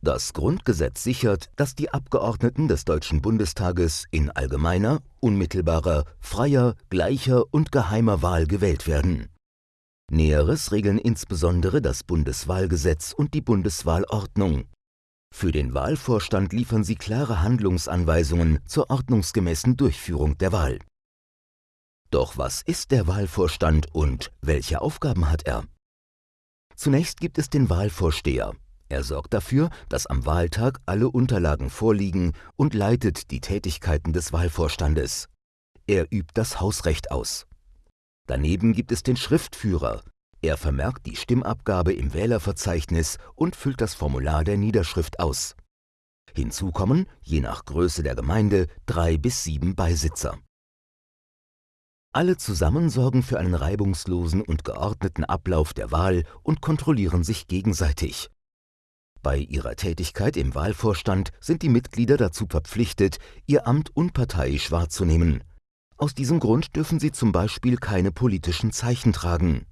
Das Grundgesetz sichert, dass die Abgeordneten des Deutschen Bundestages in allgemeiner, unmittelbarer, freier, gleicher und geheimer Wahl gewählt werden. Näheres regeln insbesondere das Bundeswahlgesetz und die Bundeswahlordnung. Für den Wahlvorstand liefern sie klare Handlungsanweisungen zur ordnungsgemäßen Durchführung der Wahl. Doch was ist der Wahlvorstand und welche Aufgaben hat er? Zunächst gibt es den Wahlvorsteher. Er sorgt dafür, dass am Wahltag alle Unterlagen vorliegen und leitet die Tätigkeiten des Wahlvorstandes. Er übt das Hausrecht aus. Daneben gibt es den Schriftführer. Er vermerkt die Stimmabgabe im Wählerverzeichnis und füllt das Formular der Niederschrift aus. Hinzu kommen, je nach Größe der Gemeinde, drei bis sieben Beisitzer. Alle zusammen sorgen für einen reibungslosen und geordneten Ablauf der Wahl und kontrollieren sich gegenseitig. Bei ihrer Tätigkeit im Wahlvorstand sind die Mitglieder dazu verpflichtet, ihr Amt unparteiisch wahrzunehmen. Aus diesem Grund dürfen sie zum Beispiel keine politischen Zeichen tragen.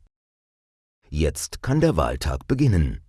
Jetzt kann der Wahltag beginnen.